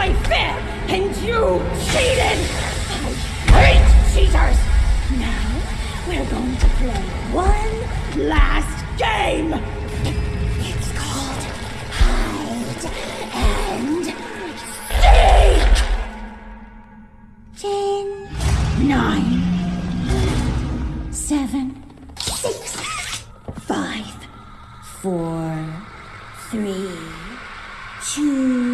play fair, and you cheated! I hate cheaters! Now, we're going to play one last game! It's called Hide and Seek! Ten, nine, seven, six, five, four, three, two,